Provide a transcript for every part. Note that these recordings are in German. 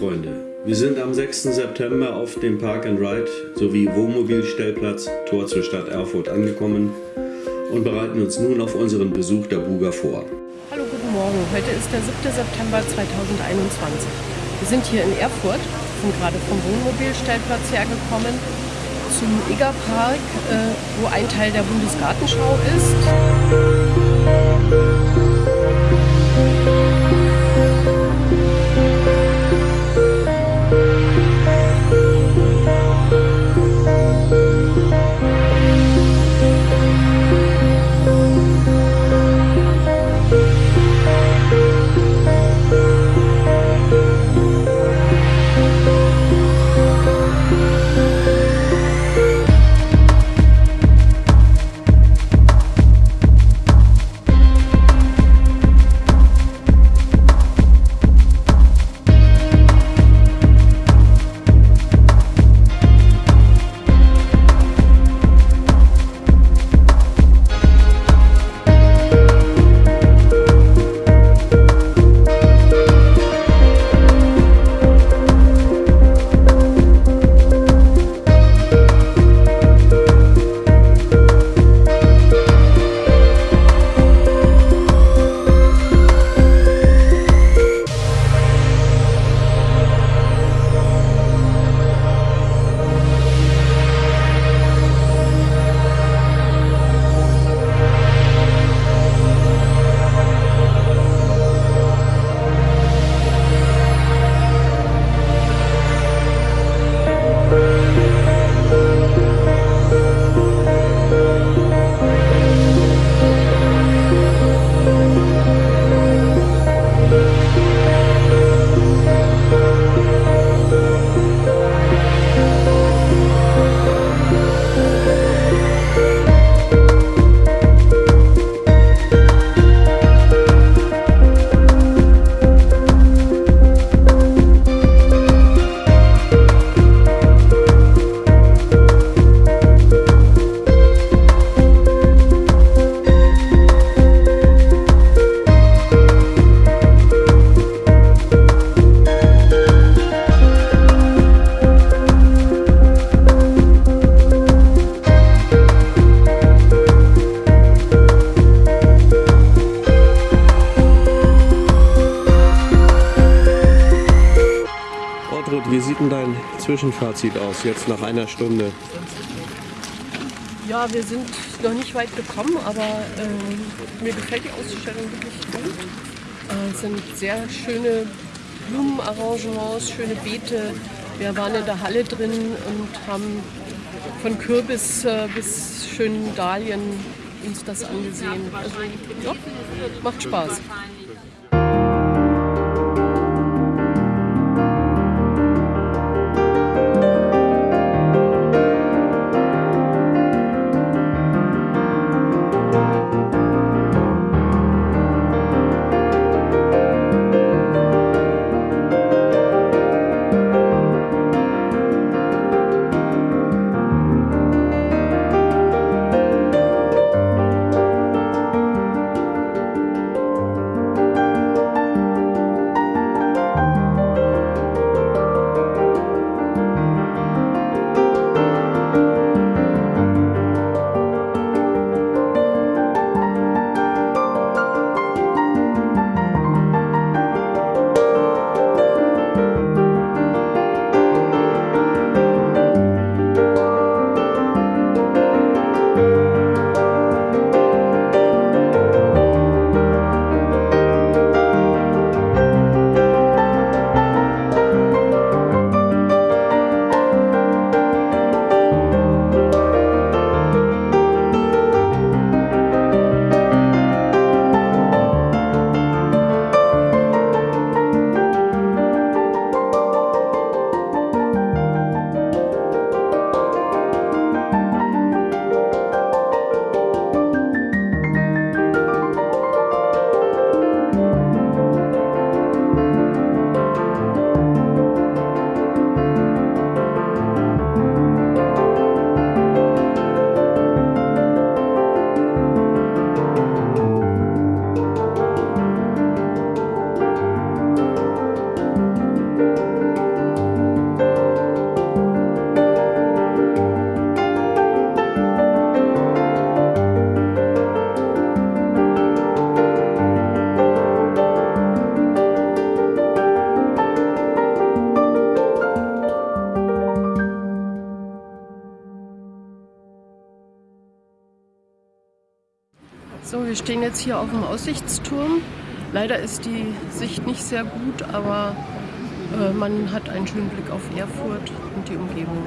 Freunde, wir sind am 6. September auf dem Park and Ride sowie Wohnmobilstellplatz Tor zur Stadt Erfurt angekommen und bereiten uns nun auf unseren Besuch der Buga vor. Hallo, guten Morgen. Heute ist der 7. September 2021. Wir sind hier in Erfurt, sind gerade vom Wohnmobilstellplatz hergekommen zum Eger Park, äh, wo ein Teil der Bundesgartenschau ist. Zwischenfazit aus, jetzt nach einer Stunde? Ja, wir sind noch nicht weit gekommen, aber äh, mir gefällt die Ausstellung wirklich gut. Äh, es sind sehr schöne Blumenarrangements, schöne Beete. Wir waren in der Halle drin und haben von Kürbis äh, bis schönen Dahlien uns das angesehen. Also ja, macht Spaß. Wir stehen jetzt hier auf dem Aussichtsturm. Leider ist die Sicht nicht sehr gut, aber äh, man hat einen schönen Blick auf Erfurt und die Umgebung.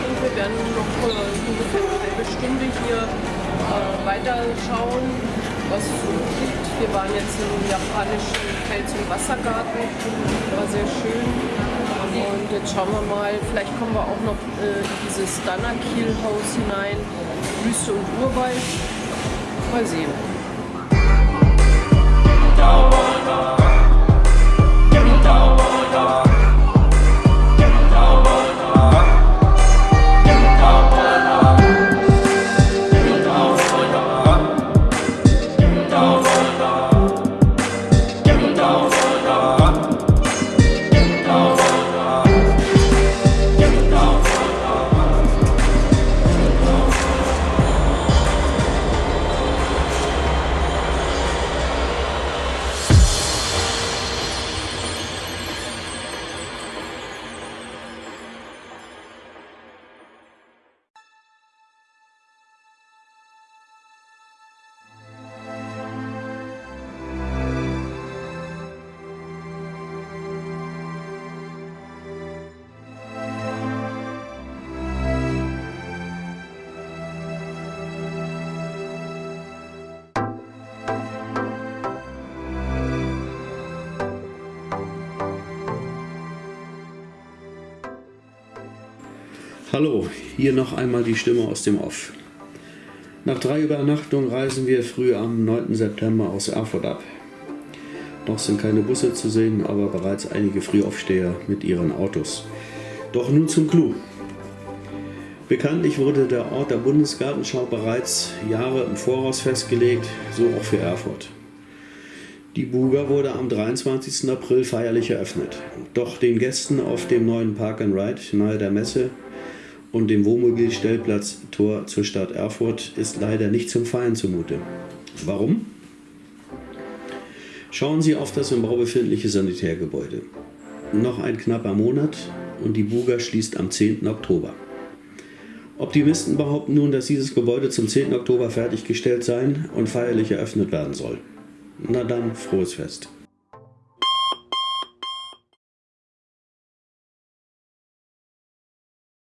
Und wir werden noch äh, ungefähr eine halbe Stunde hier äh, weiterschauen, was es so gibt. Wir waren jetzt im japanischen Fels- und Wassergarten, war sehr schön. Und jetzt schauen wir mal, vielleicht kommen wir auch noch äh, in dieses Danakil-Haus hinein, Wüste und Urwald. Mal sehen. Hallo, hier noch einmal die Stimme aus dem Off. Nach drei Übernachtungen reisen wir früh am 9. September aus Erfurt ab. Noch sind keine Busse zu sehen, aber bereits einige Frühaufsteher mit ihren Autos. Doch nun zum Clou. Bekanntlich wurde der Ort der Bundesgartenschau bereits Jahre im Voraus festgelegt, so auch für Erfurt. Die Buga wurde am 23. April feierlich eröffnet. Doch den Gästen auf dem neuen Park and Ride nahe der Messe und dem Wohnmobilstellplatz Tor zur Stadt Erfurt ist leider nicht zum Feiern zumute. Warum? Schauen Sie auf das im Bau befindliche Sanitärgebäude. Noch ein knapper Monat und die Buga schließt am 10. Oktober. Optimisten behaupten nun, dass dieses Gebäude zum 10. Oktober fertiggestellt sein und feierlich eröffnet werden soll. Na dann, frohes Fest.